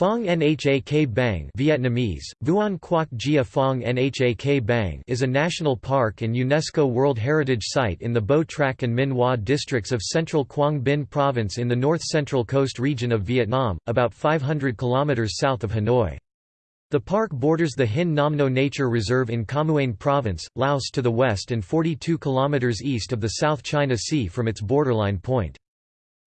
Phong Nha K Bang Vietnamese, Vuan Quoc Gia Phong Nha K Bang is a national park and UNESCO World Heritage Site in the Bo Trac and Minh Hoa districts of central Quang Binh Province in the north-central coast region of Vietnam, about 500 km south of Hanoi. The park borders the Hin Nam No Nature Reserve in Khammouane Province, Laos to the west and 42 km east of the South China Sea from its borderline point.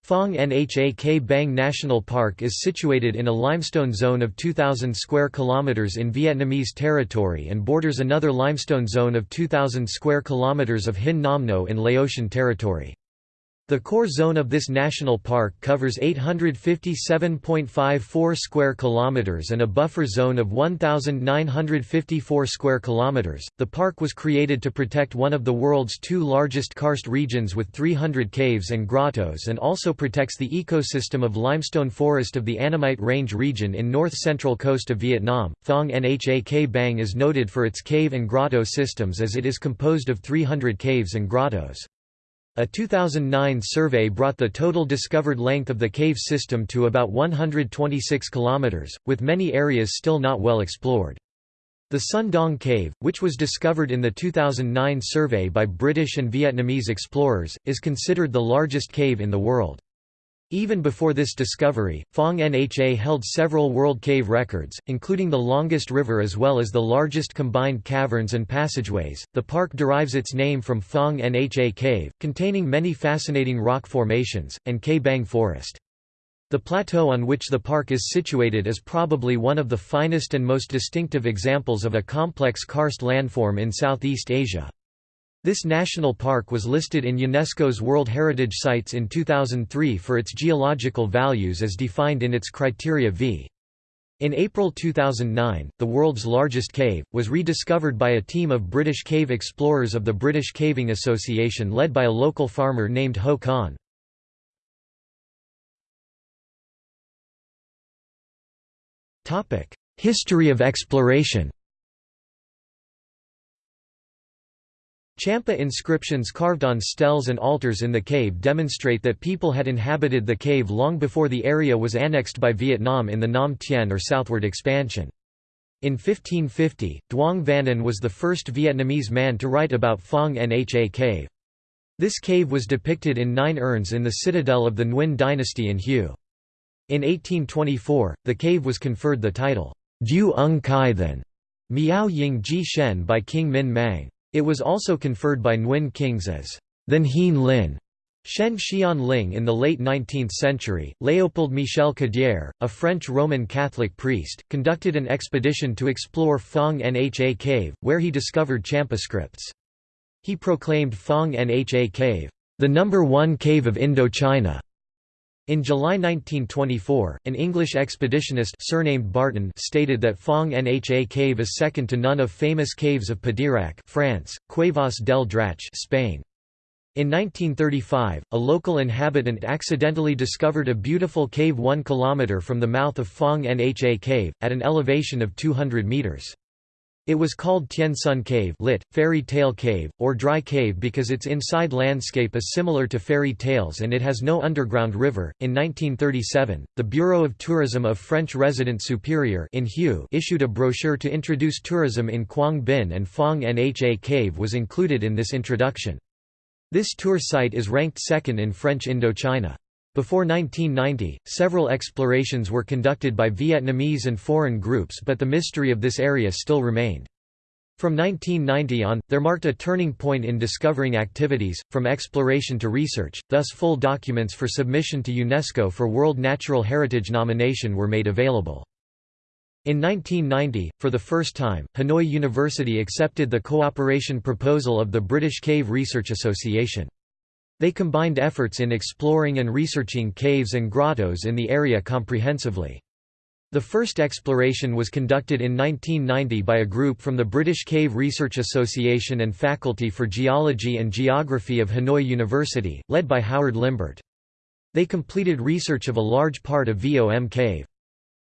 Phong Nha K Bang National Park is situated in a limestone zone of 2,000 square kilometers in Vietnamese territory and borders another limestone zone of 2,000 square kilometers of Hin Nam No in Laotian territory. The core zone of this national park covers 857.54 square kilometers and a buffer zone of 1954 square kilometers. The park was created to protect one of the world's two largest karst regions with 300 caves and grottos and also protects the ecosystem of limestone forest of the Annamite Range region in north-central coast of Vietnam. Phong Nha K Bang is noted for its cave and grotto systems as it is composed of 300 caves and grottos. A 2009 survey brought the total discovered length of the cave system to about 126 km, with many areas still not well explored. The Son Doong Cave, which was discovered in the 2009 survey by British and Vietnamese explorers, is considered the largest cave in the world. Even before this discovery, Phong Nha held several world cave records, including the longest river as well as the largest combined caverns and passageways. The park derives its name from Phong Nha Cave, containing many fascinating rock formations, and K Bang Forest. The plateau on which the park is situated is probably one of the finest and most distinctive examples of a complex karst landform in Southeast Asia. This national park was listed in UNESCO's World Heritage Sites in 2003 for its geological values as defined in its criteria v. In April 2009, the world's largest cave, was rediscovered by a team of British cave explorers of the British Caving Association led by a local farmer named Ho Khan. History of exploration Champa inscriptions carved on stels and altars in the cave demonstrate that people had inhabited the cave long before the area was annexed by Vietnam in the Nam Tien or southward expansion. In 1550, Duong Van was the first Vietnamese man to write about Phong Nha cave. This cave was depicted in nine urns in the citadel of the Nguyen dynasty in Hue. In 1824, the cave was conferred the title, Du Ung Kai Than Miao Ying Ji Shen by King Minh Mang. It was also conferred by Nguyen kings as Then Hien Lin. Shen Xian Ling in the late 19th century, Léopold Michel Cadière, a French Roman Catholic priest, conducted an expedition to explore Phong Nha Cave, where he discovered Champa scripts. He proclaimed Phong Nha Cave, the number one cave of Indochina. In July 1924, an English expeditionist surnamed Barton stated that Phong Nha cave is second to none of famous caves of Padirac France, Cuevas del Drac Spain. In 1935, a local inhabitant accidentally discovered a beautiful cave 1 km from the mouth of Phong Nha cave, at an elevation of 200 metres. It was called Tien Sun Cave lit, fairy tale cave, or dry cave because its inside landscape is similar to fairy tales and it has no underground river. In 1937, the Bureau of Tourism of French Resident Superior in Hue issued a brochure to introduce tourism in Quang Binh and Phong Nha Cave was included in this introduction. This tour site is ranked second in French Indochina. Before 1990, several explorations were conducted by Vietnamese and foreign groups but the mystery of this area still remained. From 1990 on, there marked a turning point in discovering activities, from exploration to research, thus full documents for submission to UNESCO for World Natural Heritage nomination were made available. In 1990, for the first time, Hanoi University accepted the cooperation proposal of the British Cave Research Association. They combined efforts in exploring and researching caves and grottos in the area comprehensively. The first exploration was conducted in 1990 by a group from the British Cave Research Association and Faculty for Geology and Geography of Hanoi University, led by Howard Limbert. They completed research of a large part of VOM Cave.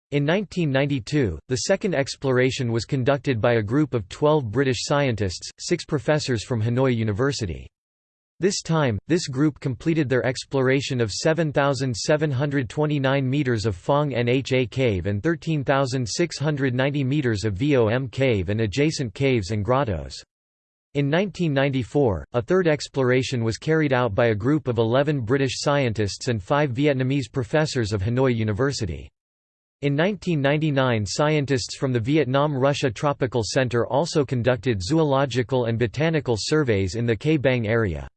In 1992, the second exploration was conducted by a group of 12 British scientists, six professors from Hanoi University. This time, this group completed their exploration of 7,729 meters of Phong Nha cave and 13,690 meters of Vom cave and adjacent caves and grottos. In 1994, a third exploration was carried out by a group of 11 British scientists and five Vietnamese professors of Hanoi University. In 1999 scientists from the Vietnam-Russia Tropical Center also conducted zoological and botanical surveys in the K Bang area.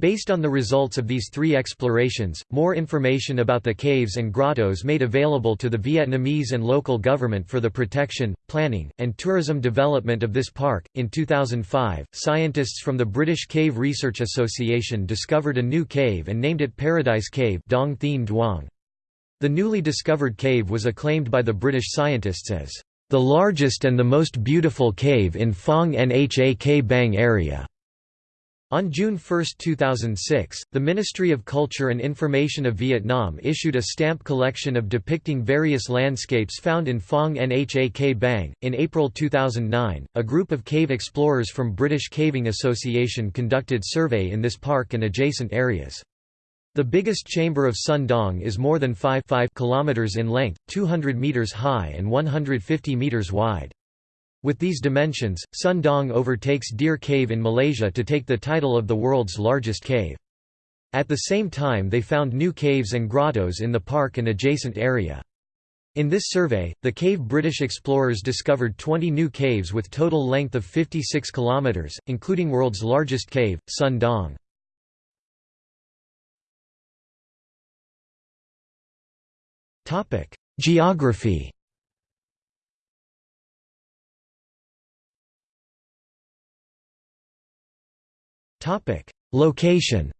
Based on the results of these three explorations, more information about the caves and grottos made available to the Vietnamese and local government for the protection, planning, and tourism development of this park. In 2005, scientists from the British Cave Research Association discovered a new cave and named it Paradise Cave Dong Duong. The newly discovered cave was acclaimed by the British scientists as the largest and the most beautiful cave in Phong Nha K Bang area. On June 1, 2006, the Ministry of Culture and Information of Vietnam issued a stamp collection of depicting various landscapes found in Phong Nha Bang. In April 2009, a group of cave explorers from British Caving Association conducted survey in this park and adjacent areas. The biggest chamber of Sun Dong is more than 5, 5 kilometers in length, 200 meters high and 150 meters wide. With these dimensions, Sun Dong overtakes Deer Cave in Malaysia to take the title of the world's largest cave. At the same time they found new caves and grottos in the park and adjacent area. In this survey, the cave British explorers discovered 20 new caves with total length of 56 kilometers, including world's largest cave, Sun Dong. Topic: Geography. Location.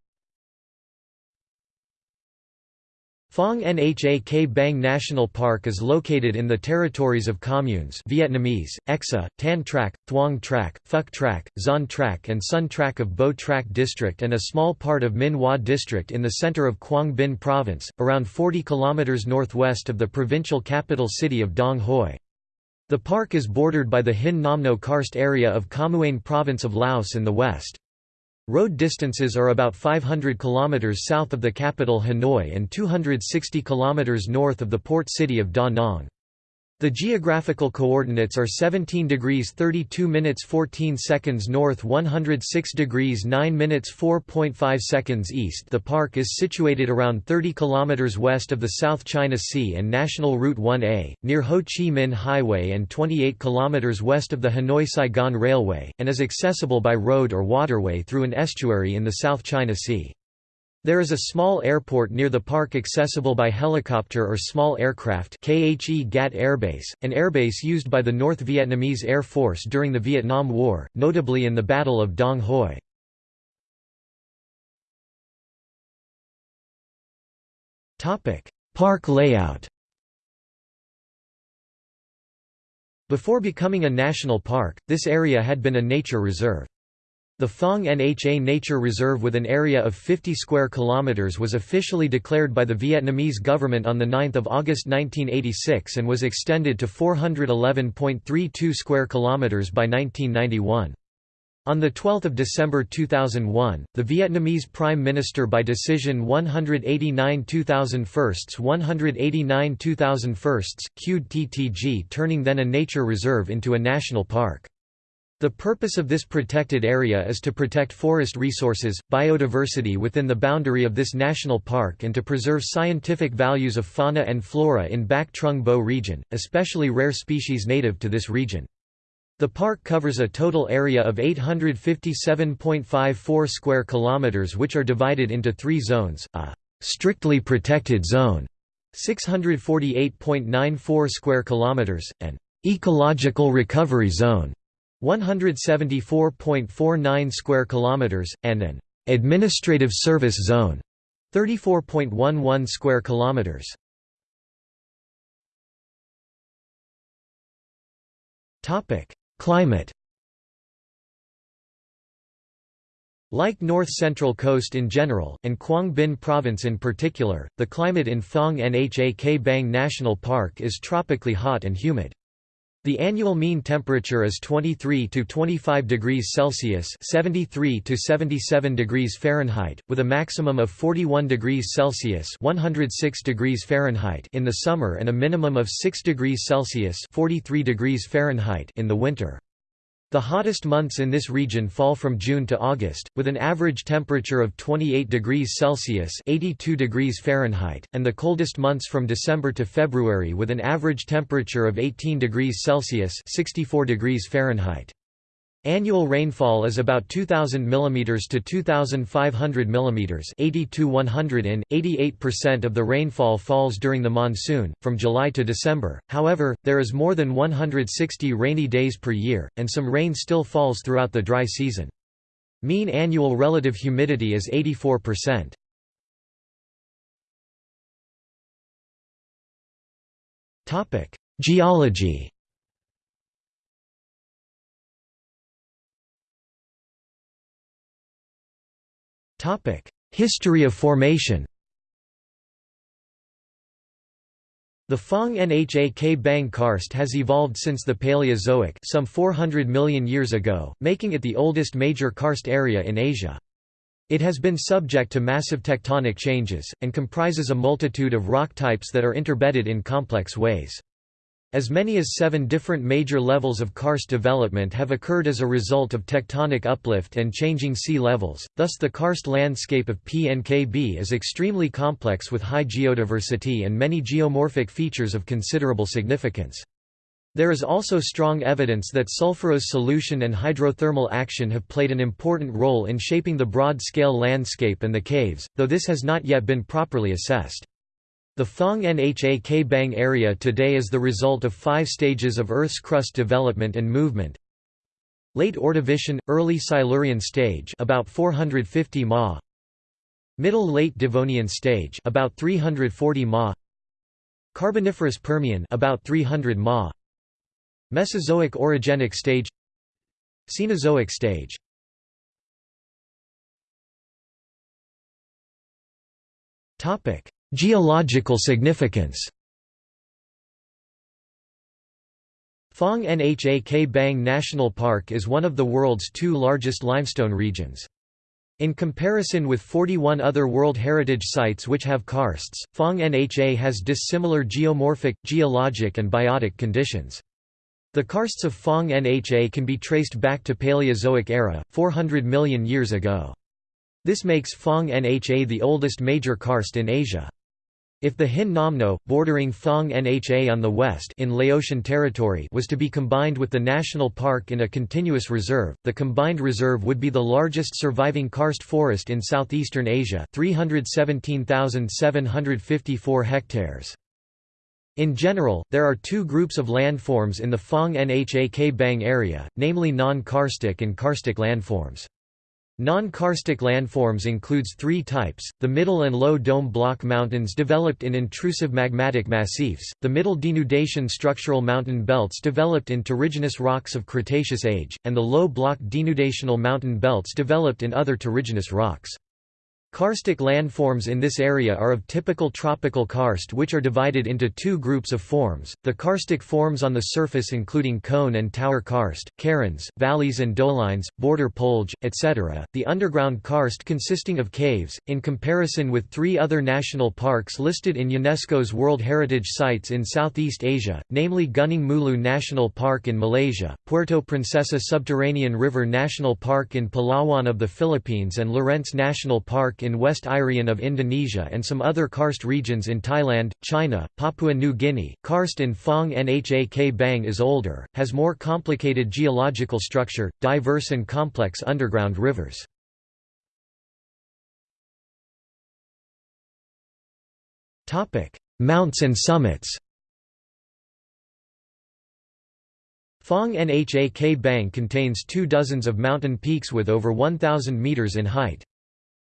Phong Nha K Bang National Park is located in the territories of communes Vietnamese, Exa, Tan Trak, Thuong Trak, Phuc Trak, Zon Trak and Sun Trak of Bo Trak District and a small part of Minh Hoa District in the center of Quang Binh Province, around 40 km northwest of the provincial capital city of Dong Hoi. The park is bordered by the Hin Namno Karst area of Khammouane Province of Laos in the west. Road distances are about 500 km south of the capital Hanoi and 260 km north of the port city of Da Nang. The geographical coordinates are 17 degrees 32 minutes 14 seconds north 106 degrees 9 minutes 4.5 seconds east The park is situated around 30 kilometers west of the South China Sea and National Route 1A, near Ho Chi Minh Highway and 28 kilometers west of the Hanoi-Saigon Railway, and is accessible by road or waterway through an estuary in the South China Sea. There is a small airport near the park accessible by helicopter or small aircraft Khe Gat Airbase, an airbase used by the North Vietnamese Air Force during the Vietnam War, notably in the Battle of Dong Hoi. Park layout Before becoming a national park, this area had been a nature reserve. The Phong Nha Nature Reserve with an area of 50 square kilometers was officially declared by the Vietnamese government on 9 August 1986 and was extended to 411.32 square kilometers by 1991. On 12 December 2001, the Vietnamese Prime Minister by decision 189 2001 189 2001 queued TTG turning then a nature reserve into a national park. The purpose of this protected area is to protect forest resources, biodiversity within the boundary of this national park and to preserve scientific values of fauna and flora in Bac Trung Bo region, especially rare species native to this region. The park covers a total area of 857.54 square kilometers which are divided into 3 zones: a strictly protected zone, 648.94 square kilometers, an ecological recovery zone, 174.49 square kilometers and an administrative service zone 34.11 square kilometers topic climate Like North Central Coast in general, and Quang Binh Province in particular, the climate in Phong Nha K Bang National Park is tropically hot and humid. The annual mean temperature is 23 to 25 degrees Celsius (73 to 77 degrees Fahrenheit), with a maximum of 41 degrees Celsius (106 degrees Fahrenheit) in the summer and a minimum of 6 degrees Celsius (43 degrees Fahrenheit) in the winter. The hottest months in this region fall from June to August, with an average temperature of 28 degrees Celsius (82 degrees Fahrenheit), and the coldest months from December to February with an average temperature of 18 degrees Celsius (64 degrees Fahrenheit). Annual rainfall is about 2,000 mm to 2,500 mm 80 to 100 in, 88% of the rainfall falls during the monsoon, from July to December, however, there is more than 160 rainy days per year, and some rain still falls throughout the dry season. Mean annual relative humidity is 84%. Topic: Geology History of formation The Phong Nha Ke Bang karst has evolved since the Paleozoic some 400 million years ago, making it the oldest major karst area in Asia. It has been subject to massive tectonic changes, and comprises a multitude of rock types that are interbedded in complex ways. As many as seven different major levels of karst development have occurred as a result of tectonic uplift and changing sea levels, thus the karst landscape of PNKB is extremely complex with high geodiversity and many geomorphic features of considerable significance. There is also strong evidence that sulfurous solution and hydrothermal action have played an important role in shaping the broad-scale landscape and the caves, though this has not yet been properly assessed. The Phong Nha Ke Bang area today is the result of five stages of Earth's crust development and movement. Late Ordovician, early Silurian stage about 450 ma. Middle Late Devonian stage about 340 ma. Carboniferous Permian about 300 ma. Mesozoic orogenic stage Cenozoic stage Topic Geological significance Phong Nha Ke Bang National Park is one of the world's two largest limestone regions. In comparison with 41 other World Heritage Sites which have karsts, Phong Nha has dissimilar geomorphic, geologic and biotic conditions. The karsts of Phong Nha can be traced back to Paleozoic era, 400 million years ago. This makes Phong Nha the oldest major karst in Asia. If the Hin Namno, bordering Phong Nha on the west in Laotian territory was to be combined with the national park in a continuous reserve, the combined reserve would be the largest surviving karst forest in southeastern Asia 317,754 hectares. In general, there are two groups of landforms in the Phong Nha Ke Bang area, namely non-karstic and karstic landforms. Non-karstic landforms includes three types, the middle and low dome block mountains developed in intrusive magmatic massifs, the middle denudation structural mountain belts developed in terrigenous rocks of Cretaceous age, and the low block denudational mountain belts developed in other terrigenous rocks. Karstic landforms in this area are of typical tropical karst which are divided into two groups of forms, the karstic forms on the surface including cone and tower karst, cairns, valleys and dolines, border polje, etc., the underground karst consisting of caves, in comparison with three other national parks listed in UNESCO's World Heritage Sites in Southeast Asia, namely Gunung Mulu National Park in Malaysia, Puerto Princesa Subterranean River National Park in Palawan of the Philippines and Lorentz National Park in West Irian of Indonesia and some other karst regions in Thailand, China, Papua New Guinea. Karst in Phong Nha Ke Bang is older, has more complicated geological structure, diverse and complex underground rivers. Mounts and summits Phong Nha Ke Bang contains two dozens of mountain peaks with over 1,000 metres in height.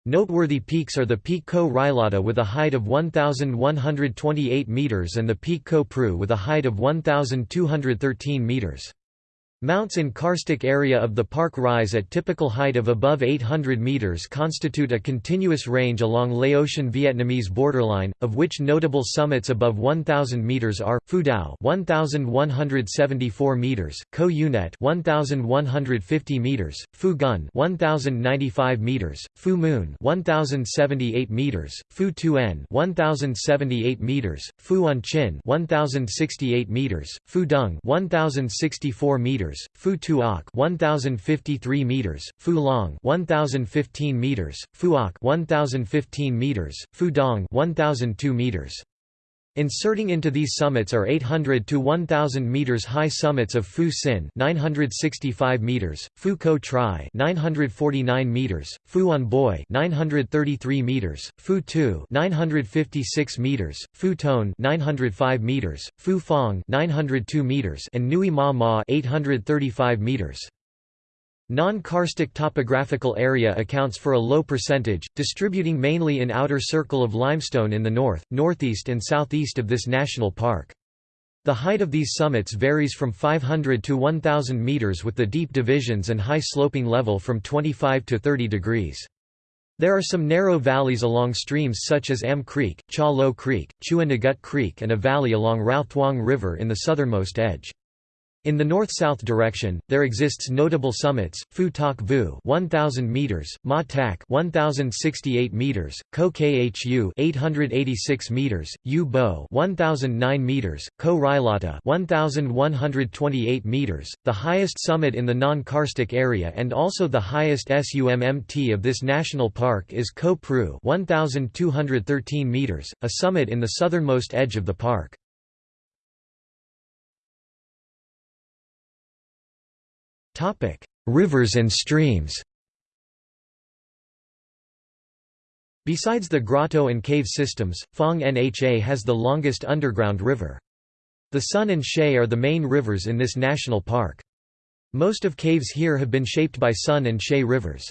Noteworthy peaks are the Peak Ko with a height of 1,128 metres and the Peak Ko Pru with a height of 1,213 metres. Mounts in karstic area of the park rise at typical height of above 800 meters constitute a continuous range along Laotian Vietnamese borderline, of which notable summits above 1000 meters are Phu Dao 1174 meters, Ko Unet 1150 meters, Phu Gun 1095 meters, Phu Moon 1078 meters, Phu Tuan 1078 meters, Phu Un Chin 1068 meters, Phu Dung 1064 meters meters, Phu Tuoc 1053 meters, Phu Long 1015 meters, Oc 1015 meters, Phu Dong 1002 meters. Inserting into these summits are 800 to 1000 meters high summits of Phu Sin 965 meters, Phu Co Tri 949 meters, Phu Un Boi 933 meters, Phu Tu 956 meters, Phu Tone 905 meters, Phu Fong 902 meters and Nui Ma Ma 835 meters. Non-karstic topographical area accounts for a low percentage, distributing mainly in outer circle of limestone in the north, northeast and southeast of this national park. The height of these summits varies from 500 to 1000 meters with the deep divisions and high sloping level from 25 to 30 degrees. There are some narrow valleys along streams such as Am Creek, Cha Lo Creek, Chua Nagut Creek and a valley along Rao Thuong River in the southernmost edge. In the north-south direction, there exists notable summits: Phu Tak Vu, 1000 meters; Ma Tak, 1068 meters; Ko Khu, 886 meters; U Bo, 1009 meters; Ko Rilata, 1128 meters. The highest summit in the non-karstic area and also the highest SUMMT of this national park is Ko Pru, 1213 meters, a summit in the southernmost edge of the park. Topic: Rivers and streams. Besides the grotto and cave systems, Phong Nha has the longest underground river. The Sun and Shay are the main rivers in this national park. Most of caves here have been shaped by Sun and Shay rivers.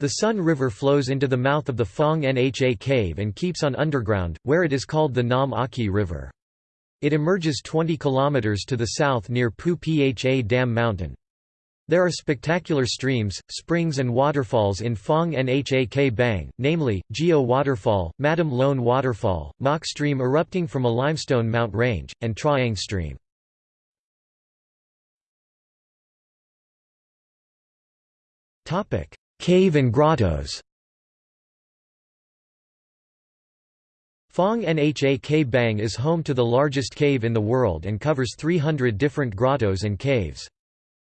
The Sun River flows into the mouth of the Phong Nha cave and keeps on underground, where it is called the Nam Aki River. It emerges 20 km to the south near Phu Pha Dam Mountain. There are spectacular streams, springs and waterfalls in Phong Nha K Bang, namely, Geo Waterfall, Madam Loan Waterfall, Mok Stream erupting from a limestone mount range, and Triang Stream. Cave and grottos Phong Nha K Bang is home to the largest cave in the world and covers 300 different grottos and caves.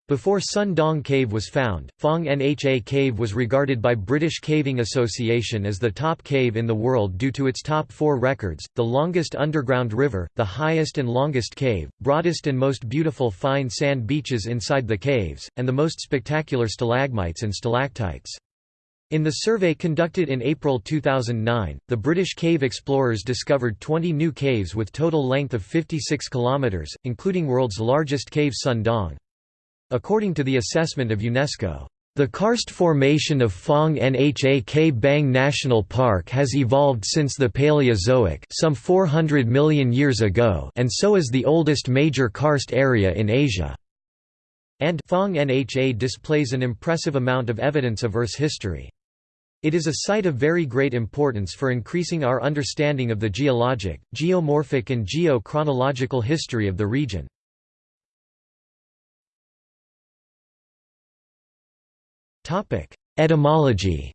Before Sun Dong Cave was found, Phong Nha Cave was regarded by British Caving Association as the top cave in the world due to its top four records, the longest underground river, the highest and longest cave, broadest and most beautiful fine sand beaches inside the caves, and the most spectacular stalagmites and stalactites. In the survey conducted in April 2009, the British cave explorers discovered 20 new caves with total length of 56 kilometres, including world's largest cave Sun Dong. According to the assessment of UNESCO, the karst formation of Phong Nha K Bang National Park has evolved since the Paleozoic some 400 million years ago and so is the oldest major karst area in Asia. And Phong Nha displays an impressive amount of evidence of Earth's history. It is a site of very great importance for increasing our understanding of the geologic, geomorphic and geo-chronological history of the region. Etymology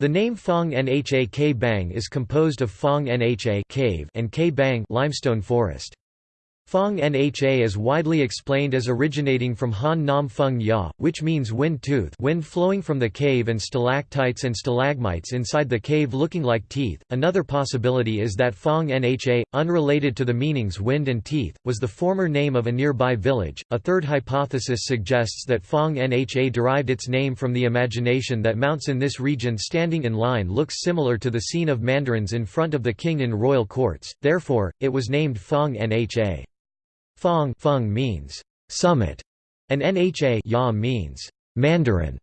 The name Phong Nha K Bang is composed of Phong Nha cave and K Bang limestone forest. Phong Nha is widely explained as originating from Han Nom Feng Ya, which means wind tooth wind flowing from the cave and stalactites and stalagmites inside the cave looking like teeth. Another possibility is that Phong Nha, unrelated to the meanings wind and teeth, was the former name of a nearby village. A third hypothesis suggests that Phong Nha derived its name from the imagination that mounts in this region standing in line looks similar to the scene of mandarins in front of the king in royal courts, therefore, it was named Phong Nha. Phong, Feng means summit, and Nha ya means mandarin.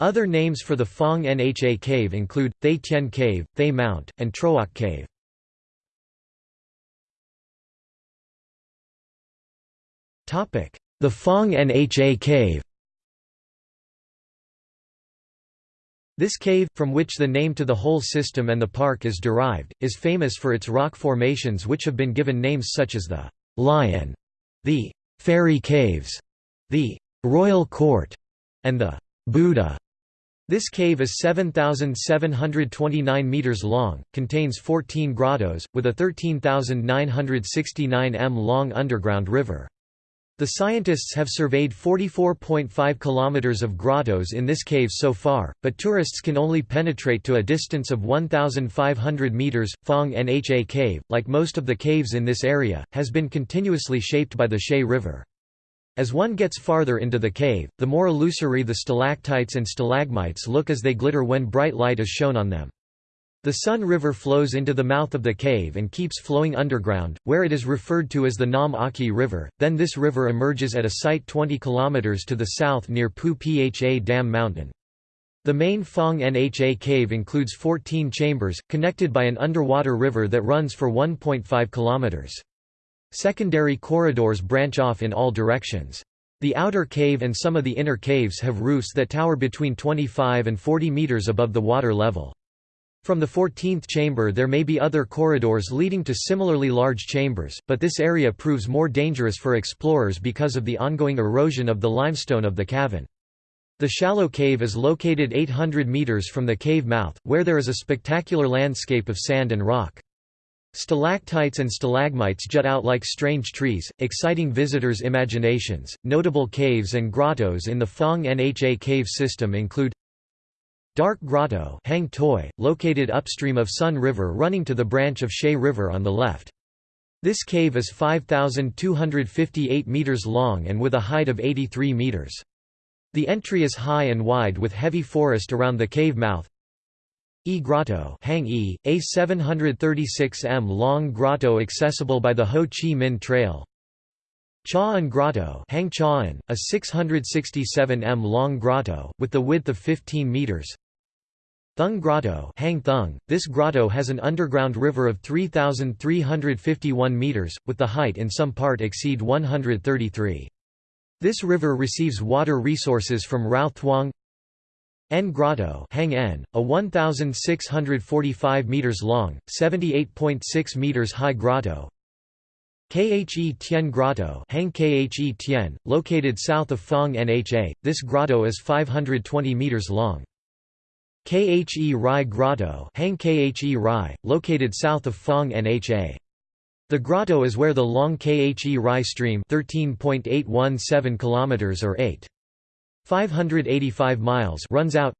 Other names for the Phong Nha cave include, Thay Tien Cave, Thay Mount, and Troak Cave. Topic: The Phong Nha Cave This cave, from which the name to the whole system and the park is derived, is famous for its rock formations which have been given names such as the «Lion», the «Fairy Caves», the «Royal Court», and the «Buddha». This cave is 7,729 metres long, contains 14 grottos, with a 13,969 m long underground river. The scientists have surveyed 44.5 kilometers of grottos in this cave so far, but tourists can only penetrate to a distance of 1,500 meters. Phong Nha Cave, like most of the caves in this area, has been continuously shaped by the Shay River. As one gets farther into the cave, the more illusory the stalactites and stalagmites look as they glitter when bright light is shown on them. The Sun River flows into the mouth of the cave and keeps flowing underground, where it is referred to as the Nam Aki River, then this river emerges at a site 20 km to the south near Phu Pha Dam Mountain. The main Phong Nha cave includes 14 chambers, connected by an underwater river that runs for 1.5 km. Secondary corridors branch off in all directions. The outer cave and some of the inner caves have roofs that tower between 25 and 40 meters above the water level. From the 14th chamber there may be other corridors leading to similarly large chambers, but this area proves more dangerous for explorers because of the ongoing erosion of the limestone of the cavern. The shallow cave is located 800 meters from the cave mouth, where there is a spectacular landscape of sand and rock. Stalactites and stalagmites jut out like strange trees, exciting visitors' imaginations. Notable caves and grottos in the Phong Nha cave system include Dark Grotto Hang Toi, located upstream of Sun River running to the branch of Shay River on the left. This cave is 5,258 meters long and with a height of 83 meters. The entry is high and wide with heavy forest around the cave mouth. E Grotto Hang e, a 736 m long grotto accessible by the Ho Chi Minh Trail. Cha'an Grotto Hang Cha'an, a 667 m long grotto, with the width of 15 meters. Thung Grotto Hang Thung. This grotto has an underground river of 3,351 meters, with the height in some part exceed 133. This river receives water resources from Rao Thuong N Grotto Hang N, a 1,645 meters long, 78.6 meters high grotto. Khe Tien Grotto Hang Khe Tien, located south of Phong Nha, this grotto is 520 meters long. Khe Rai Grotto Hang Khe Rai, located south of Phong Nha. The grotto is where the long Khe Rai stream 13.817 km or 8. 585 miles runs out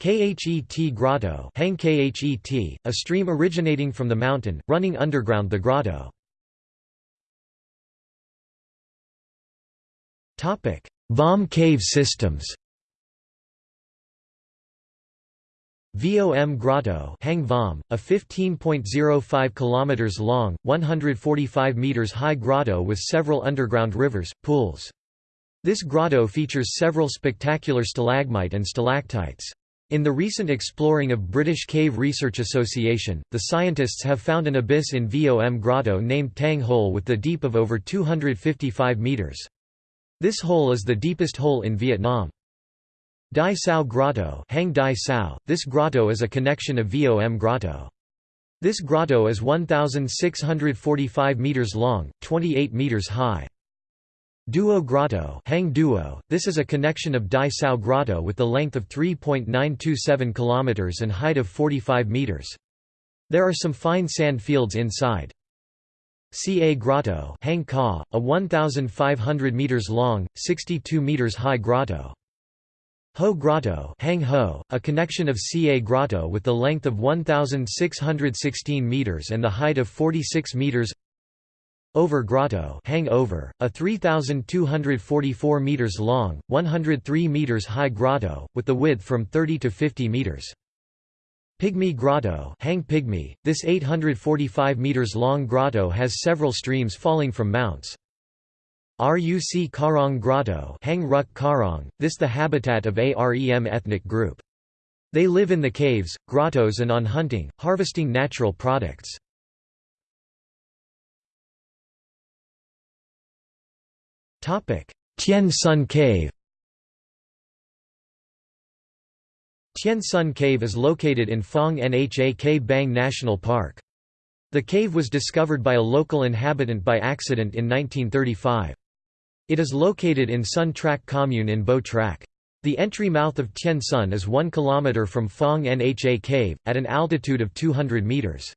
Khet Grotto Hang Khet, a stream originating from the mountain, running underground the grotto. Vom cave systems Vom Grotto Hang Vom, a 15.05 km long, 145 meters high grotto with several underground rivers, pools. This grotto features several spectacular stalagmite and stalactites. In the recent exploring of British Cave Research Association, the scientists have found an abyss in Vom Grotto named Tang Hole with the deep of over 255 metres. This hole is the deepest hole in Vietnam. Dai Sao Grotto Hang Dai Sao. This grotto is a connection of Vom Grotto. This grotto is 1,645 metres long, 28 metres high. Duo Grotto Hang Duo. This is a connection of Dai Sao Grotto with the length of 3.927 km and height of 45 metres. There are some fine sand fields inside. Ca Grotto Hang Ka, a 1,500 metres long, 62 metres high grotto. Ho Grotto Hang Ho, a connection of Ca Grotto with the length of 1,616 meters and the height of 46 meters Over Grotto Hang Over, a 3,244 meters long, 103 meters high grotto, with the width from 30 to 50 meters. Pygmy Grotto Hang Pygmy, this 845 meters long grotto has several streams falling from mounts. Ruc Karong Grotto Hang Ruk Karong, this the habitat of Arem ethnic group. They live in the caves, grottos and on hunting, harvesting natural products. Tien Sun Cave Tien Sun Cave is located in Phong Nha Ke Bang National Park. The cave was discovered by a local inhabitant by accident in 1935. It is located in Sun Trak commune in Bo Trak. The entry mouth of Tien Sun is 1 km from Phong Nha Cave, at an altitude of 200 metres.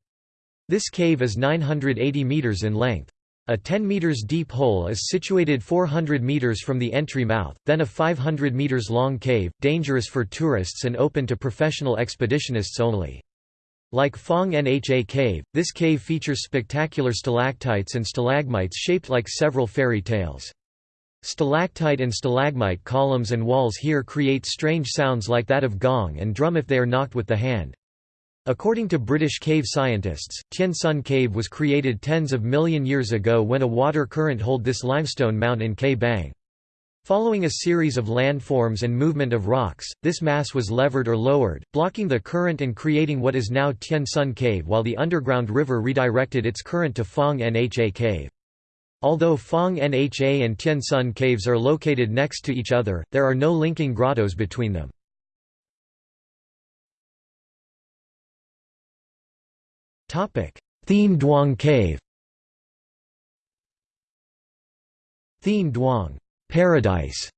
This cave is 980 metres in length. A 10 meters deep hole is situated 400 meters from the entry mouth, then a 500 meters long cave, dangerous for tourists and open to professional expeditionists only. Like Phong Nha Cave, this cave features spectacular stalactites and stalagmites shaped like several fairy tales. Stalactite and stalagmite columns and walls here create strange sounds like that of gong and drum if they are knocked with the hand. According to British cave scientists, Tien Sun Cave was created tens of million years ago when a water current hold this limestone mount in Ke Bang. Following a series of landforms and movement of rocks, this mass was levered or lowered, blocking the current and creating what is now Tien Sun Cave while the underground river redirected its current to Phong Nha Cave. Although Phong Nha and Tien Sun caves are located next to each other, there are no linking grottos between them. Thien Duong Cave Thien Duong Paradise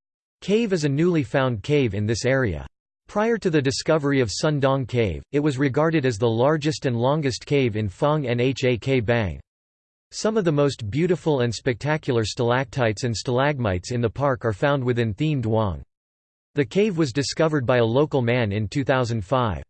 cave is a newly found cave in this area. Prior to the discovery of Sun Dong Cave, it was regarded as the largest and longest cave in Phong Nha Ke Bang. Some of the most beautiful and spectacular stalactites and stalagmites in the park are found within Thien Duong. The cave was discovered by a local man in 2005.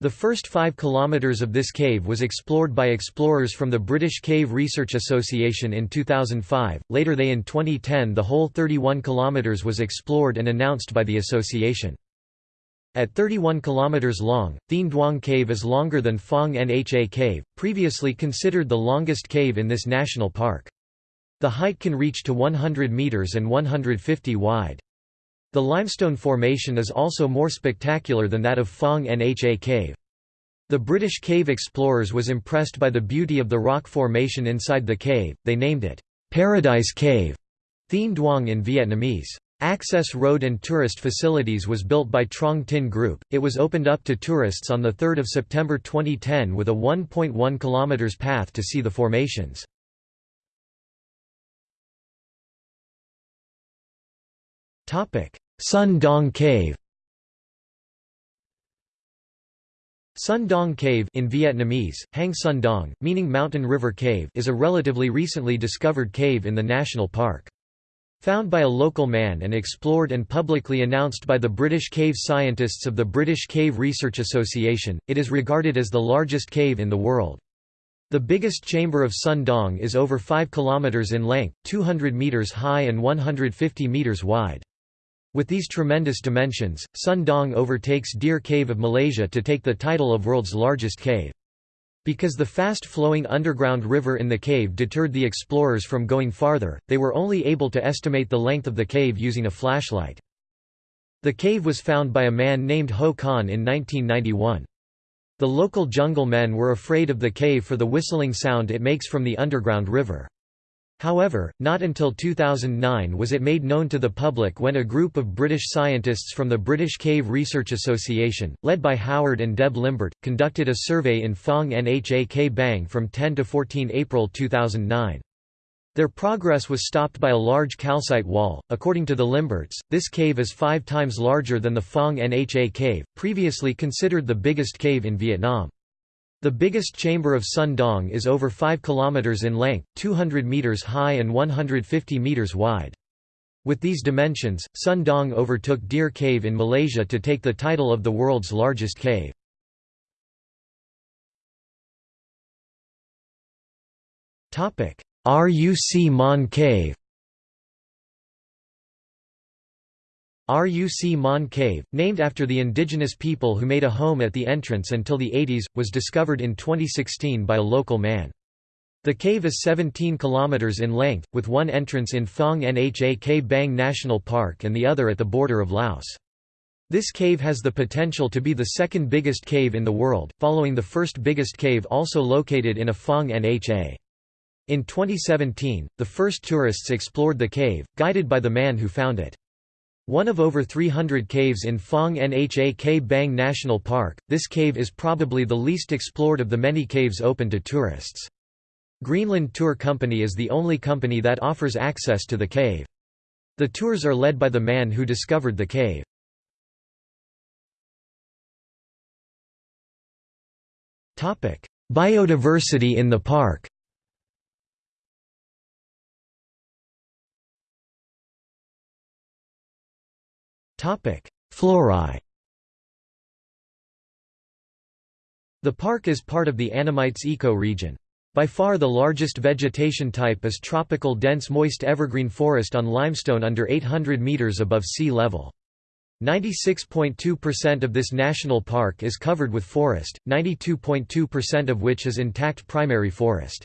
The first five kilometres of this cave was explored by explorers from the British Cave Research Association in 2005, later they in 2010 the whole 31 kilometres was explored and announced by the association. At 31 kilometers long, Thien Duong Cave is longer than Phong Nha Cave, previously considered the longest cave in this national park. The height can reach to 100 meters and 150 wide. The limestone formation is also more spectacular than that of Phong Nha Cave. The British cave explorers was impressed by the beauty of the rock formation inside the cave, they named it, "'Paradise Cave' Thien Duong in Vietnamese. Access road and tourist facilities was built by Trong Tin Group. It was opened up to tourists on 3 September 2010 with a 1.1 km path to see the formations. Sun Dong Cave Sun Dong Cave in Vietnamese, Hang Sun Dong, meaning Mountain River Cave is a relatively recently discovered cave in the national park. Found by a local man and explored and publicly announced by the British cave scientists of the British Cave Research Association, it is regarded as the largest cave in the world. The biggest chamber of Sun Dong is over 5 km in length, 200 meters high and 150 meters wide. With these tremendous dimensions, Sun Dong overtakes Deer Cave of Malaysia to take the title of world's largest cave. Because the fast-flowing underground river in the cave deterred the explorers from going farther, they were only able to estimate the length of the cave using a flashlight. The cave was found by a man named Ho Khan in 1991. The local jungle men were afraid of the cave for the whistling sound it makes from the underground river. However, not until 2009 was it made known to the public when a group of British scientists from the British Cave Research Association, led by Howard and Deb Limbert, conducted a survey in Phong Nha Ke Bang from 10 to 14 April 2009. Their progress was stopped by a large calcite wall. According to the Limberts, this cave is five times larger than the Phong Nha cave, previously considered the biggest cave in Vietnam. The biggest chamber of Sun Dong is over 5 km in length, 200 meters high and 150 meters wide. With these dimensions, Sun Dong overtook Deer Cave in Malaysia to take the title of the world's largest cave. RUC Mon Cave RUC Mon Cave, named after the indigenous people who made a home at the entrance until the 80s, was discovered in 2016 by a local man. The cave is 17 kilometers in length, with one entrance in Phong Nha Ke Bang National Park and the other at the border of Laos. This cave has the potential to be the second biggest cave in the world, following the first biggest cave also located in a Phong Nha. In 2017, the first tourists explored the cave, guided by the man who found it. One of over 300 caves in Phong Nha K Bang National Park, this cave is probably the least explored of the many caves open to tourists. Greenland Tour Company is the only company that offers access to the cave. The tours are led by the man who discovered the cave. Biodiversity in the park Flora The park is part of the Annamites eco-region. By far the largest vegetation type is tropical dense moist evergreen forest on limestone under 800 meters above sea level. 96.2% of this national park is covered with forest, 92.2% of which is intact primary forest.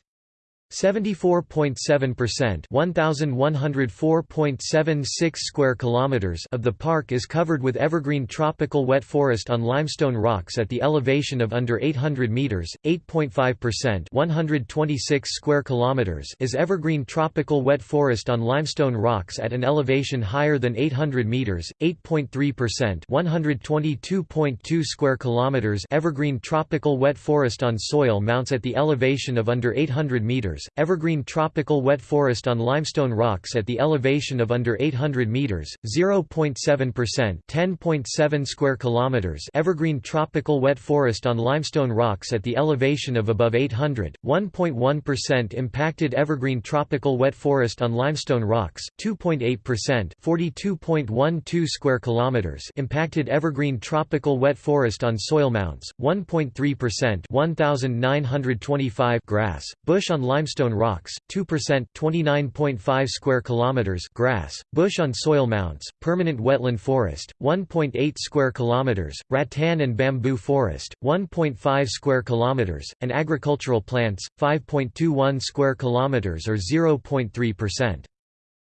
74.7% 1104.76 square kilometers of the park is covered with evergreen tropical wet forest on limestone rocks at the elevation of under 800 meters 8.5% 126 square kilometers is evergreen tropical wet forest on limestone rocks at an elevation higher than 800 meters 8.3% 122.2 square kilometers evergreen tropical wet forest on soil mounts at the elevation of under 800 meters evergreen tropical wet forest on limestone rocks at the elevation of under 800 meters, 0.7% 10.7 square kilometers evergreen tropical wet forest on limestone rocks at the elevation of above 800, 1.1% impacted evergreen tropical wet forest on limestone rocks, 2.8% 42.12 square kilometers impacted evergreen tropical wet forest on soil mounts, 1.3% 1925 grass, bush on limestone limestone rocks, 2% 29.5 square kilometers grass, bush on soil mounts, permanent wetland forest, 1.8 square kilometers, rattan and bamboo forest, 1.5 square kilometers, and agricultural plants, 5.21 square kilometers or 0.3%.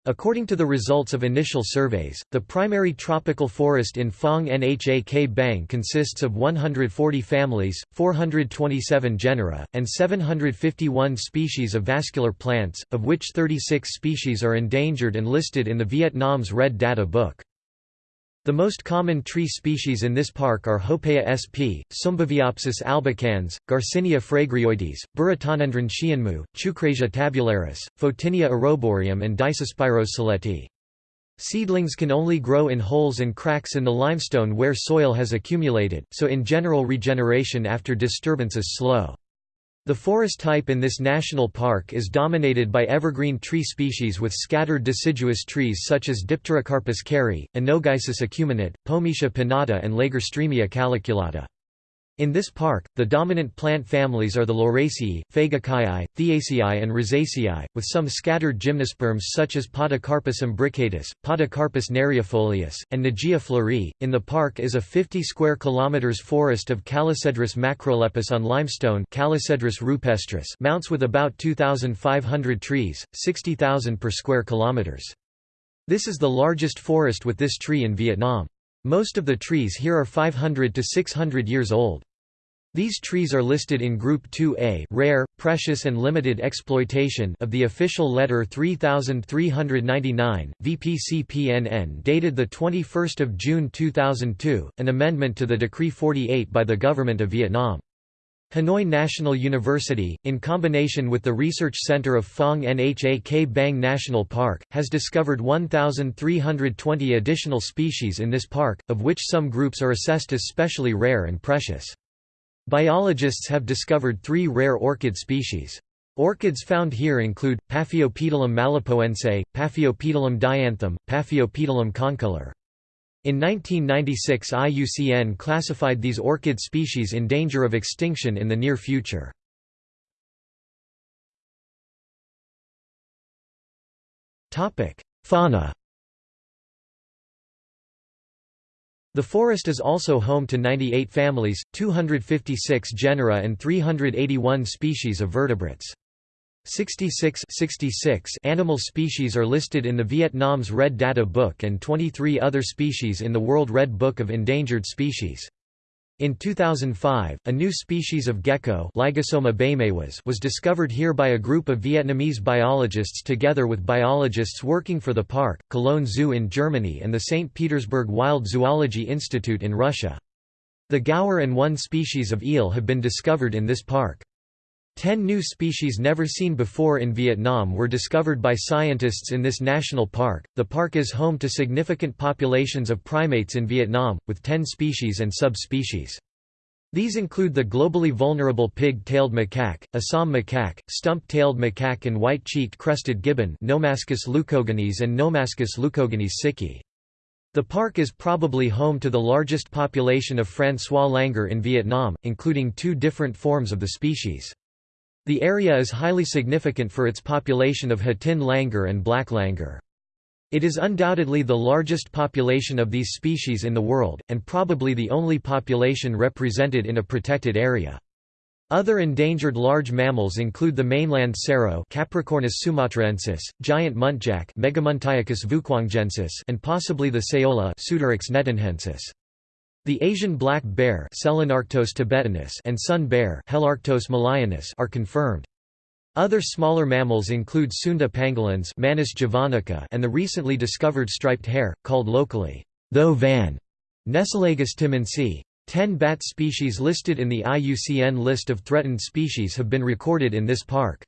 According to the results of initial surveys, the primary tropical forest in Phong Nha K Bang consists of 140 families, 427 genera, and 751 species of vascular plants, of which 36 species are endangered and listed in the Vietnam's Red Data Book. The most common tree species in this park are Hopea sp, Sumbaviopsis albicans, Garcinia fragrioides, Burretiodendron hsienmu, Chukrasia tabularis, Photinia auroborium and Diospyros saletti. Seedlings can only grow in holes and cracks in the limestone where soil has accumulated, so in general regeneration after disturbance is slow. The forest type in this national park is dominated by evergreen tree species with scattered deciduous trees such as Dipterocarpus kerrii, Anogeissus acuminate, Pometia pinnata and Lagerstroemia calyculata. In this park, the dominant plant families are the Lauraceae, Fagaceae, Theaceae and Rosaceae, with some scattered gymnosperms such as Podocarpus imbricatus, Podocarpus neriifolius, and Nageia fleurii. In the park is a 50 square kilometers forest of Calocedrus macrolepis on limestone Calocedrus rupestris mounts with about 2,500 trees, 60,000 per square kilometers. This is the largest forest with this tree in Vietnam. Most of the trees here are 500 to 600 years old. These trees are listed in Group 2A rare, precious and limited exploitation of the official letter 3399, VPCPNN dated 21 June 2002, an amendment to the Decree 48 by the Government of Vietnam. Hanoi National University, in combination with the Research Center of Phong Nha K Bang National Park, has discovered 1,320 additional species in this park, of which some groups are assessed as specially rare and precious. Biologists have discovered three rare orchid species. Orchids found here include, Paphiopedilum malipoense, Paphiopedilum dianthum, Paphiopedilum concolor. In 1996 IUCN classified these orchid species in danger of extinction in the near future. Fauna The forest is also home to 98 families, 256 genera and 381 species of vertebrates. 66, 66 animal species are listed in the Vietnam's Red Data Book and 23 other species in the World Red Book of Endangered Species. In 2005, a new species of gecko was discovered here by a group of Vietnamese biologists together with biologists working for the park, Cologne Zoo in Germany and the St. Petersburg Wild Zoology Institute in Russia. The gaur and one species of eel have been discovered in this park. Ten new species never seen before in Vietnam were discovered by scientists in this national park. The park is home to significant populations of primates in Vietnam, with 10 species and subspecies. These include the globally vulnerable pig-tailed macaque, Assam macaque, stump-tailed macaque and white-cheeked crested gibbon Nomascus leucogenys and Nomascus leucogenys siki. The park is probably home to the largest population of François langur in Vietnam, including two different forms of the species. The area is highly significant for its population of Hatin langur and black langur. It is undoubtedly the largest population of these species in the world, and probably the only population represented in a protected area. Other endangered large mammals include the mainland serow Capricornis sumatraensis, giant muntjac Megamuntiacus vuquangensis and possibly the nghetinhensis. The Asian black bear thibetanus and sun bear are confirmed. Other smaller mammals include Sunda pangolins Manis javanica and the recently discovered striped hare, called locally, though van, Nesolagus timminsi. Ten bat species listed in the IUCN list of threatened species have been recorded in this park.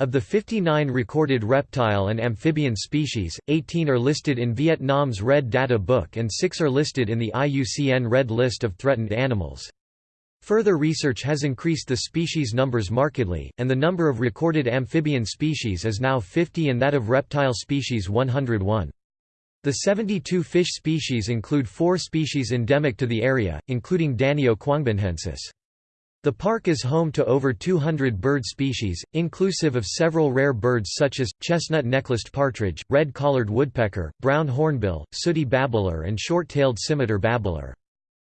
Of the 59 recorded reptile and amphibian species, 18 are listed in Vietnam's Red Data Book and 6 are listed in the IUCN Red List of Threatened Animals. Further research has increased the species numbers markedly, and the number of recorded amphibian species is now 50 and that of reptile species 101. The 72 fish species include four species endemic to the area, including Danio quangbinhensis. The park is home to over 200 bird species, inclusive of several rare birds such as, chestnut-necklaced partridge, red-collared woodpecker, brown hornbill, sooty babbler and short-tailed scimitar babbler.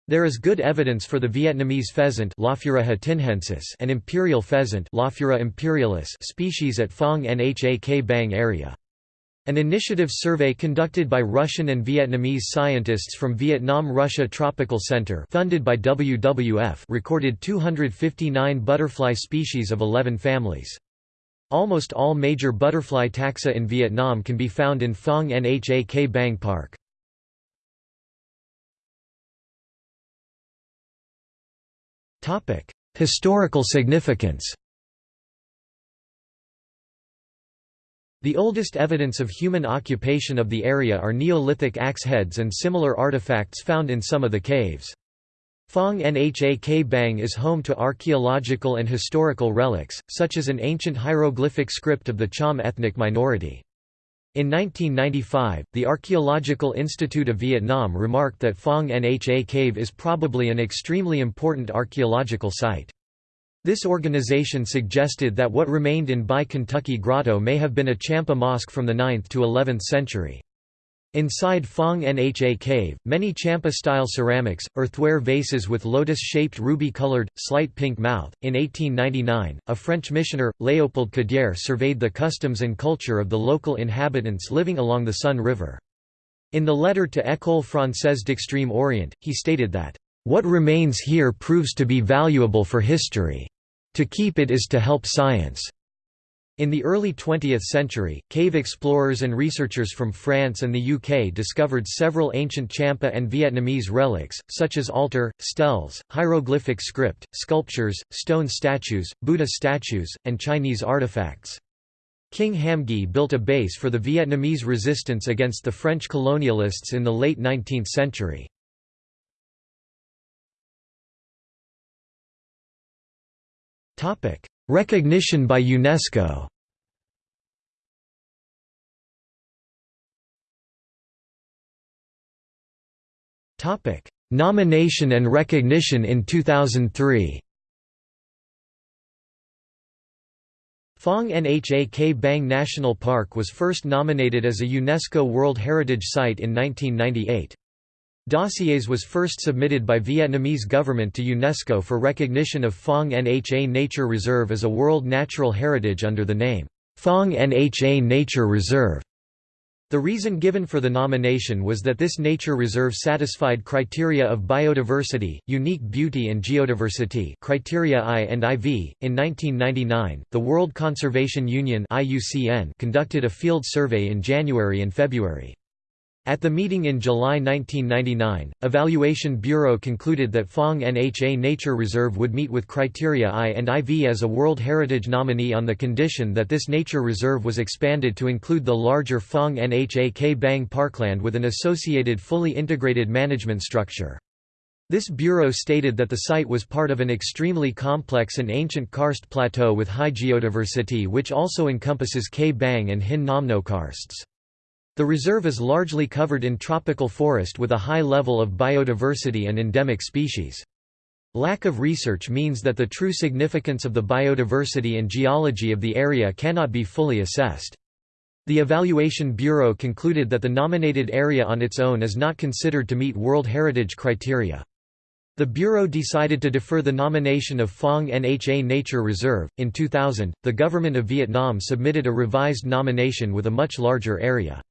There is good evidence for the Vietnamese pheasant and imperial pheasant species at Phong Nha K Bang area. An initiative survey conducted by Russian and Vietnamese scientists from Vietnam-Russia Tropical Center funded by WWF recorded 259 butterfly species of 11 families. Almost all major butterfly taxa in Vietnam can be found in Phong Nha K Bang Park. Historical significance The oldest evidence of human occupation of the area are Neolithic axe heads and similar artifacts found in some of the caves. Phong Nha K Bang is home to archaeological and historical relics, such as an ancient hieroglyphic script of the Cham ethnic minority. In 1995, the Archaeological Institute of Vietnam remarked that Phong Nha Cave is probably an extremely important archaeological site. This organization suggested that what remained in By Kentucky Grotto may have been a Champa mosque from the 9th to 11th century. Inside Phong Nha Cave, many Champa-style ceramics, earthenware vases with lotus-shaped ruby-colored, slight pink mouth. In 1899, a French missioner, Léopold Cadière surveyed the customs and culture of the local inhabitants living along the Son River. In the letter to École Française d'Extrême Orient, he stated that, "...what remains here proves to be valuable for history. To keep it is to help science. In the early 20th century, cave explorers and researchers from France and the UK discovered several ancient Champa and Vietnamese relics, such as altar, steles, hieroglyphic script, sculptures, stone statues, Buddha statues, and Chinese artifacts. King Ham Nghi built a base for the Vietnamese resistance against the French colonialists in the late 19th century. Topic: Recognition by UNESCO. Topic: Nomination and recognition in 2003. Phong Nha Bang National Park was first nominated as a UNESCO World Heritage Site in 1998. Dossiers was first submitted by Vietnamese government to UNESCO for recognition of Phong Nha Nature Reserve as a World Natural Heritage under the name, Phong Nha Nature Reserve. The reason given for the nomination was that this nature reserve satisfied criteria of biodiversity, unique beauty and geodiversity criteria I and IV. In 1999, the World Conservation Union (IUCN) conducted a field survey in January and February. At the meeting in July 1999, Evaluation Bureau concluded that Phong Nha Nature Reserve would meet with criteria I and IV as a World Heritage nominee on the condition that this nature reserve was expanded to include the larger Phong Nha K Bang Parkland with an associated fully integrated management structure. This bureau stated that the site was part of an extremely complex and ancient karst plateau with high geodiversity which also encompasses K Bang and Hin Nam No karsts. The reserve is largely covered in tropical forest with a high level of biodiversity and endemic species. Lack of research means that the true significance of the biodiversity and geology of the area cannot be fully assessed. The Evaluation Bureau concluded that the nominated area on its own is not considered to meet World Heritage criteria. The Bureau decided to defer the nomination of Phong Nha Nature Reserve. In 2000, the government of Vietnam submitted a revised nomination with a much larger area.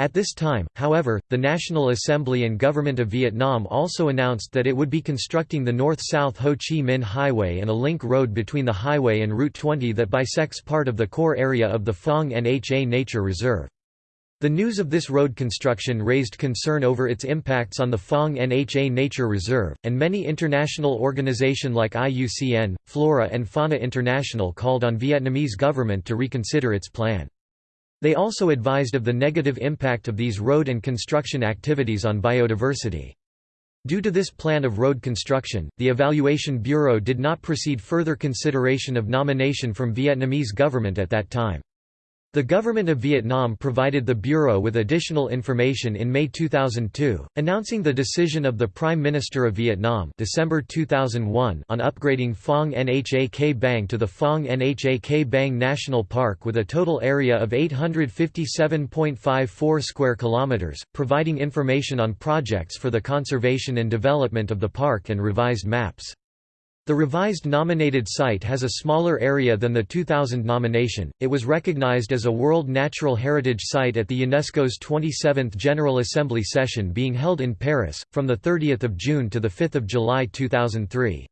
At this time, however, the National Assembly and Government of Vietnam also announced that it would be constructing the north-south Ho Chi Minh Highway and a link road between the highway and Route 20 that bisects part of the core area of the Phong Nha Nature Reserve. The news of this road construction raised concern over its impacts on the Phong Nha Nature Reserve, and many international organization like IUCN, Flora and Fauna International called on Vietnamese government to reconsider its plan. They also advised of the negative impact of these road and construction activities on biodiversity. Due to this plan of road construction, the Evaluation Bureau did not proceed further consideration of nomination from Vietnamese government at that time. The government of Vietnam provided the Bureau with additional information in May 2002, announcing the decision of the Prime Minister of Vietnam December 2001 on upgrading Phong Nha K Bang to the Phong Nha K Bang National Park with a total area of 857.54 square kilometers, providing information on projects for the conservation and development of the park and revised maps. The revised nominated site has a smaller area than the 2000 nomination. It was recognized as a World Natural Heritage Site at the UNESCO's 27th General Assembly session being held in Paris, from 30 June to 5 July 2003.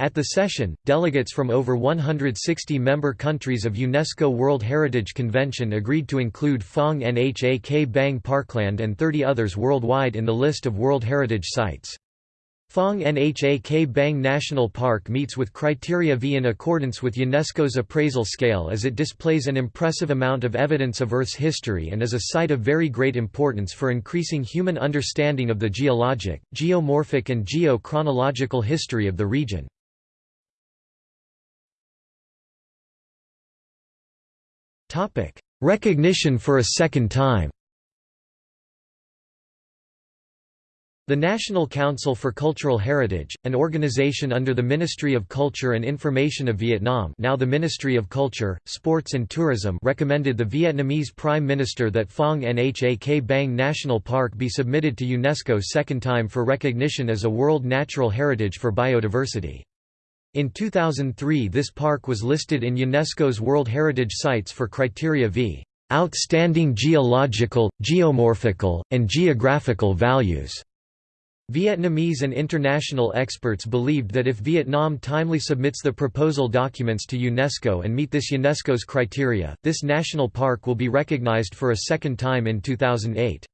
At the session, delegates from over 160 member countries of UNESCO World Heritage Convention agreed to include Phong Nha K Bang Parkland and 30 others worldwide in the list of World Heritage Sites. Phong Nha K Bang National Park meets with criteria V in accordance with UNESCO's appraisal scale as it displays an impressive amount of evidence of Earth's history and is a site of very great importance for increasing human understanding of the geologic, geomorphic and geo-chronological history of the region. Recognition for a second time The National Council for Cultural Heritage, an organization under the Ministry of Culture and Information of Vietnam now the Ministry of Culture, Sports and Tourism recommended the Vietnamese Prime Minister that Phong Nha Bang National Park be submitted to UNESCO second time for recognition as a World Natural Heritage for Biodiversity. In 2003 this park was listed in UNESCO's World Heritage Sites for criteria v. Outstanding geological, geomorphical, and geographical values. Vietnamese and international experts believed that if Vietnam timely submits the proposal documents to UNESCO and meet this UNESCO's criteria, this national park will be recognized for a second time in 2008.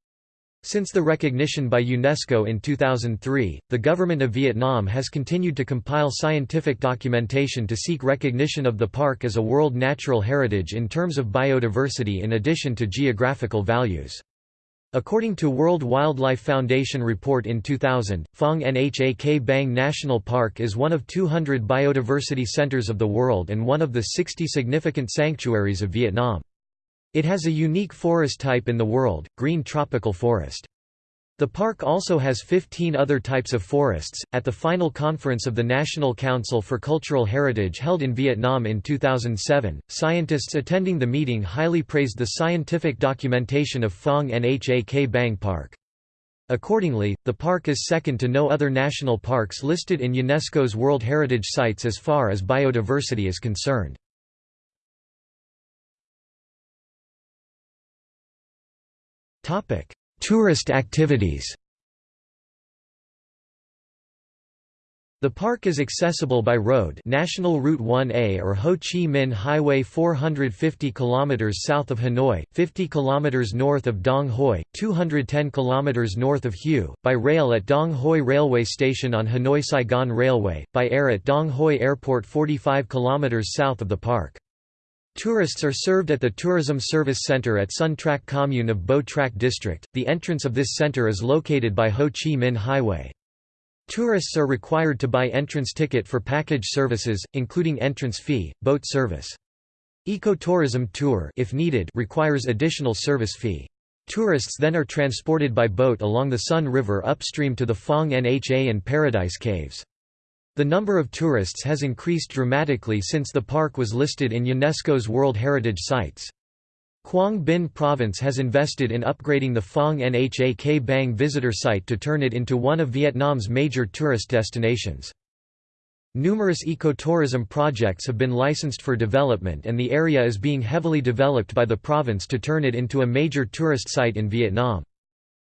Since the recognition by UNESCO in 2003, the government of Vietnam has continued to compile scientific documentation to seek recognition of the park as a World Natural Heritage in terms of biodiversity in addition to geographical values. According to World Wildlife Foundation report in 2000, Phong Nha K Bang National Park is one of 200 biodiversity centers of the world and one of the 60 significant sanctuaries of Vietnam. It has a unique forest type in the world, green tropical forest. The park also has 15 other types of forests. At the final conference of the National Council for Cultural Heritage held in Vietnam in 2007, scientists attending the meeting highly praised the scientific documentation of Phong Nha K Bang Park. Accordingly, the park is second to no other national parks listed in UNESCO's World Heritage Sites as far as biodiversity is concerned. Tourist activities The park is accessible by road National Route 1A or Ho Chi Minh Highway 450 km south of Hanoi, 50 km north of Dong Hoi, 210 km north of Hue, by rail at Dong Hoi Railway Station on Hanoi-Saigon Railway, by air at Dong Hoi Airport 45 km south of the park. Tourists are served at the Tourism Service Center at Son Trach Commune of Bo Trach District. The entrance of this center is located by Ho Chi Minh Highway. Tourists are required to buy entrance ticket for package services, including entrance fee, boat service. Ecotourism tour if needed requires additional service fee. Tourists then are transported by boat along the Son River upstream to the Phong Nha and Paradise Caves. The number of tourists has increased dramatically since the park was listed in UNESCO's World Heritage Sites. Quang Binh Province has invested in upgrading the Phong Nha K Bang visitor site to turn it into one of Vietnam's major tourist destinations. Numerous ecotourism projects have been licensed for development and the area is being heavily developed by the province to turn it into a major tourist site in Vietnam.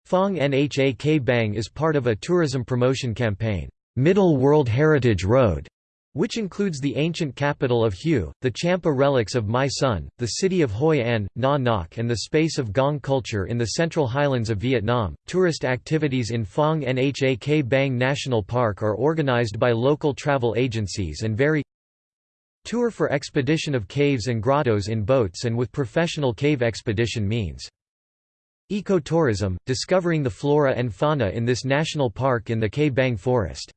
Phong Nha K Bang is part of a tourism promotion campaign, Middle World Heritage Road, which includes the ancient capital of Hue, the Champa relics of My Son, the city of Hoi An, Na Ngoc, and the space of Gong culture in the central highlands of Vietnam. Tourist activities in Phong Nha K Bang National Park are organized by local travel agencies and vary. Tour for expedition of caves and grottos in boats and with professional cave expedition means. Ecotourism, discovering the flora and fauna in this national park in the K Bang Forest.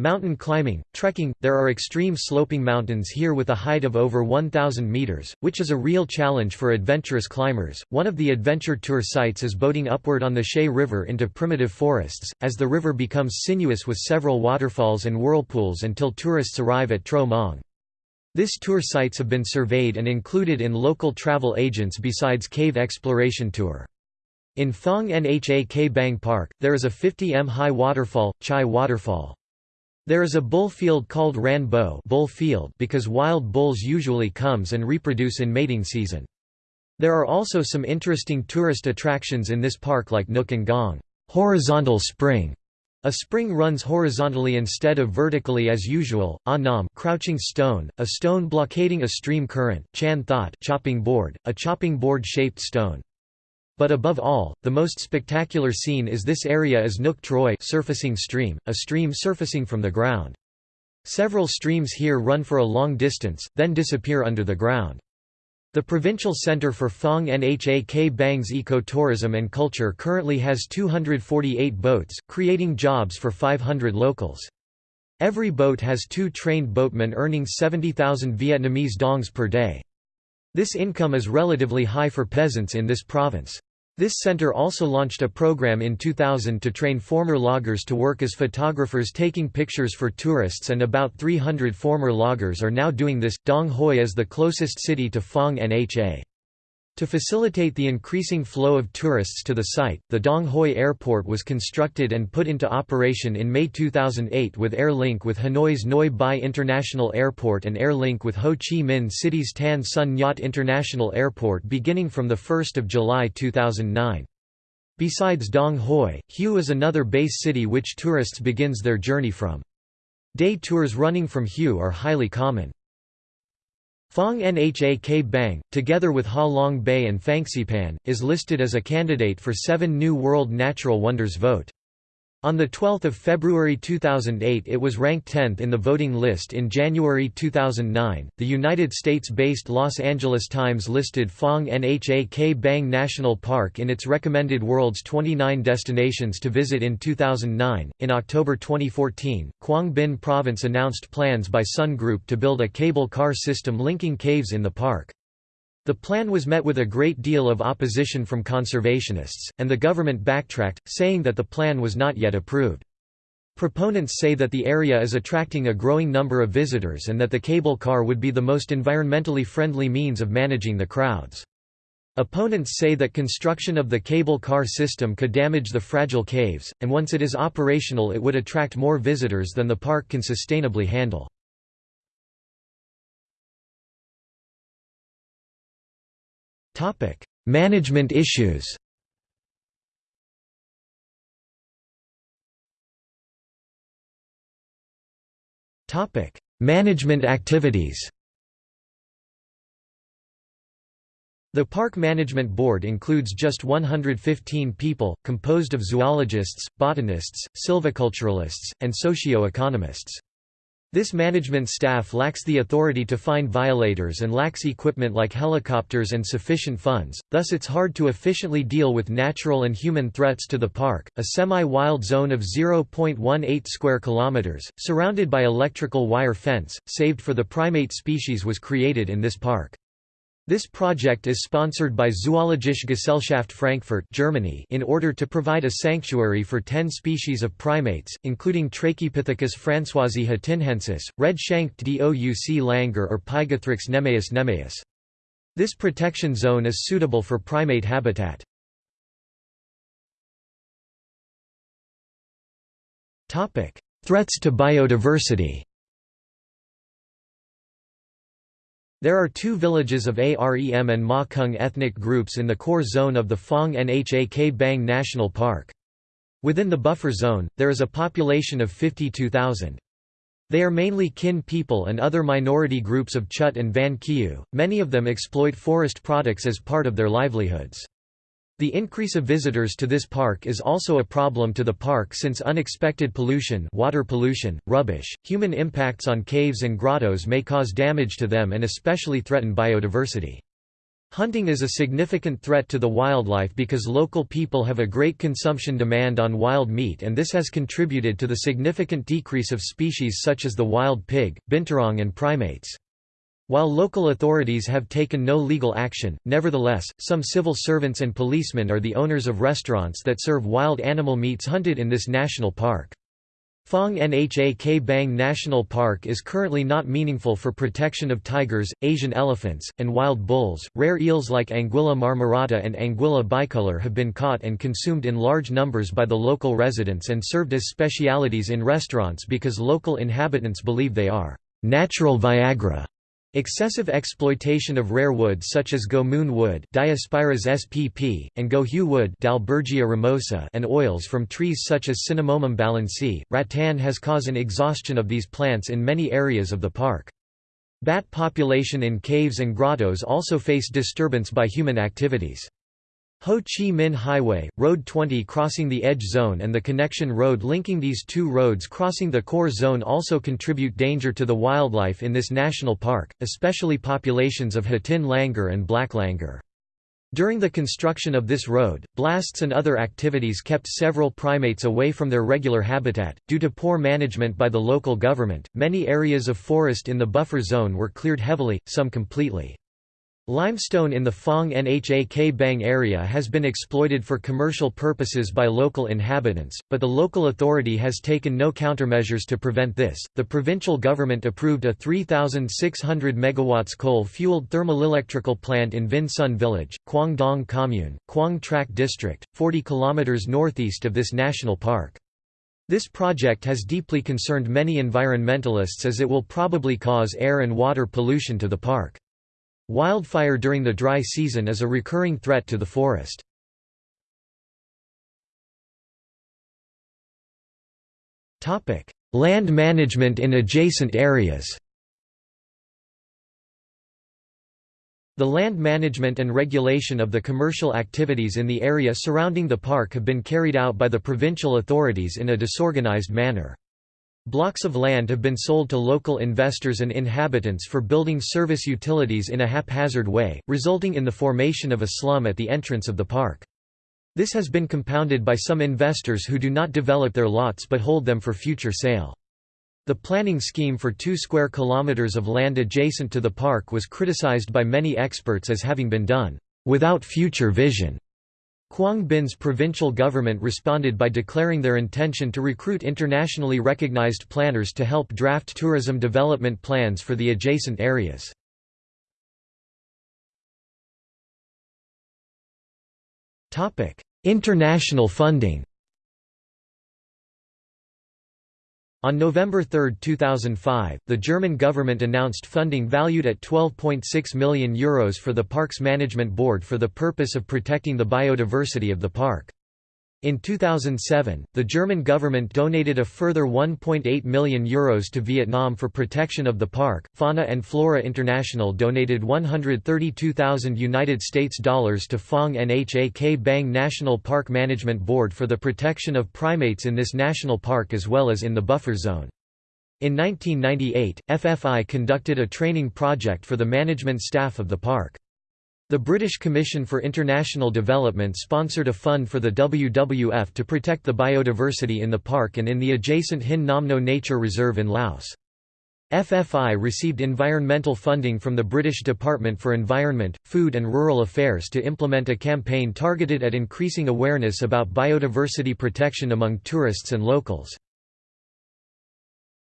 Mountain climbing, trekking, there are extreme sloping mountains here with a height of over 1,000 meters, which is a real challenge for adventurous climbers. One of the adventure tour sites is boating upward on the Chay River into primitive forests, as the river becomes sinuous with several waterfalls and whirlpools until tourists arrive at Tro Mong. This tour sites have been surveyed and included in local travel agents besides cave exploration tour. In Phong Nha K Bang Park, there is a 50 m high waterfall, Chai Waterfall. There is a bull field called ranbo bull field because wild bulls usually comes and reproduce in mating season. There are also some interesting tourist attractions in this park like Nukken Gong horizontal spring. A spring runs horizontally instead of vertically as usual. Anam crouching stone, a stone blockading a stream current. Chan Thot chopping board, a chopping board shaped stone. But above all, the most spectacular scene is this area is Nuk Troy surfacing stream, a stream surfacing from the ground. Several streams here run for a long distance, then disappear under the ground. The Provincial Centre for Phong Nha K Bang's ecotourism and culture currently has 248 boats, creating jobs for 500 locals. Every boat has two trained boatmen earning 70,000 Vietnamese dongs per day. This income is relatively high for peasants in this province. This center also launched a program in 2000 to train former loggers to work as photographers taking pictures for tourists and about 300 former loggers are now doing this. Dong Hoi is the closest city to Phong Nha. To facilitate the increasing flow of tourists to the site, the Dong Hoi Airport was constructed and put into operation in May 2008 with Air Link with Hanoi's Noi Bai International Airport and Air Link with Ho Chi Minh City's Tan Son Nhat International Airport beginning from 1 July 2009. Besides Dong Hoi, Hue is another base city which tourists begins their journey from. Day tours running from Hue are highly common. Phong Nha K Bang, together with Ha Long Bay and Phangxipan, is listed as a candidate for seven New World Natural Wonders vote. On 12 February 2008 it was ranked 10th in the voting list in January 2009. The United States-based Los Angeles Times listed Phong Nha K Bang National Park in its recommended world's 29 destinations to visit in 2009. In October 2014, Quang Binh Province announced plans by Sun Group to build a cable car system linking caves in the park. The plan was met with a great deal of opposition from conservationists, and the government backtracked, saying that the plan was not yet approved. Proponents say that the area is attracting a growing number of visitors and that the cable car would be the most environmentally friendly means of managing the crowds. Opponents say that construction of the cable car system could damage the fragile caves, and once it is operational it would attract more visitors than the park can sustainably handle. Management issues Topic: Management activities. The Park Management Board includes just 115 people, composed of zoologists, botanists, silviculturalists, and socio-economists. This management staff lacks the authority to find violators and lacks equipment like helicopters and sufficient funds, thus it's hard to efficiently deal with natural and human threats to the park. A semi-wild zone of 0.18 square kilometers, surrounded by electrical wire fence, saved for the primate species was created in this park. This project is sponsored by Zoologische Gesellschaft Frankfurt Germany in order to provide a sanctuary for 10 species of primates, including Trachypithecus françoisi hatinhensis, red-shanked Douc langur or Pygathrix nemaeus nemaeus. This protection zone is suitable for primate habitat. Threats to biodiversity There are two villages of Arem and Ma Coong ethnic groups in the core zone of the Phong Nha Bang National Park. Within the buffer zone, there is a population of 52,000. They are mainly Kinh people and other minority groups of Chut and Van Kieu, many of them exploit forest products as part of their livelihoods. The increase of visitors to this park is also a problem to the park since unexpected pollution water pollution, rubbish, human impacts on caves and grottos may cause damage to them and especially threaten biodiversity. Hunting is a significant threat to the wildlife because local people have a great consumption demand on wild meat and this has contributed to the significant decrease of species such as the wild pig, binturong and primates. While local authorities have taken no legal action, nevertheless, some civil servants and policemen are the owners of restaurants that serve wild animal meats hunted in this national park. Phong Nha K Bang National Park is currently not meaningful for protection of tigers, Asian elephants, and wild bulls. Rare eels like Anguilla marmorata and Anguilla bicolor have been caught and consumed in large numbers by the local residents and served as specialities in restaurants because local inhabitants believe they are natural Viagra. Excessive exploitation of rare wood such as Gomoon wood spp, and Gohue wood Dalbergia ramosa and oils from trees such as Cinnamomum balansae, rattan has caused an exhaustion of these plants in many areas of the park. Bat population in caves and grottos also face disturbance by human activities. Ho Chi Minh Highway, Road 20 crossing the Edge Zone and the connection road linking these two roads crossing the core zone also contribute danger to the wildlife in this national park, especially populations of Hatin langur and black langur. During the construction of this road, blasts and other activities kept several primates away from their regular habitat. Due to poor management by the local government, many areas of forest in the buffer zone were cleared heavily, some completely. Limestone in the Phong Nha Bang area has been exploited for commercial purposes by local inhabitants, but the local authority has taken no countermeasures to prevent this. The provincial government approved a 3,600 MW coal-fueled thermal-electrical plant in Vinh Son Village, Quang Dong Commune, Quang Trach District, 40 km northeast of this national park. This project has deeply concerned many environmentalists as it will probably cause air and water pollution to the park. Wildfire during the dry season is a recurring threat to the forest. Land management in adjacent areas The land management and regulation of the commercial activities in the area surrounding the park have been carried out by the provincial authorities in a disorganized manner. Blocks of land have been sold to local investors and inhabitants for building service utilities in a haphazard way, resulting in the formation of a slum at the entrance of the park. This has been compounded by some investors who do not develop their lots but hold them for future sale. The planning scheme for 2 square kilometers of land adjacent to the park was criticized by many experts as having been done without future vision. Quang Binh's provincial government responded by declaring their intention to recruit internationally recognized planners to help draft tourism development plans for the adjacent areas. International funding On November 3, 2005, the German government announced funding valued at €12.6 million Euros for the Parks Management Board for the purpose of protecting the biodiversity of the park. In 2007, the German government donated a further €1.8 million Euros to Vietnam for protection of the park. Fauna and Flora International donated 132,000 United States dollars to Phong Nha Bang National Park Management Board for the protection of primates in this national park as well as in the buffer zone. In 1998, FFI conducted a training project for the management staff of the park. The British Commission for International Development sponsored a fund for the WWF to protect the biodiversity in the park and in the adjacent Hin Nam No Nature Reserve in Laos. FFI received environmental funding from the British Department for Environment, Food and Rural Affairs to implement a campaign targeted at increasing awareness about biodiversity protection among tourists and locals.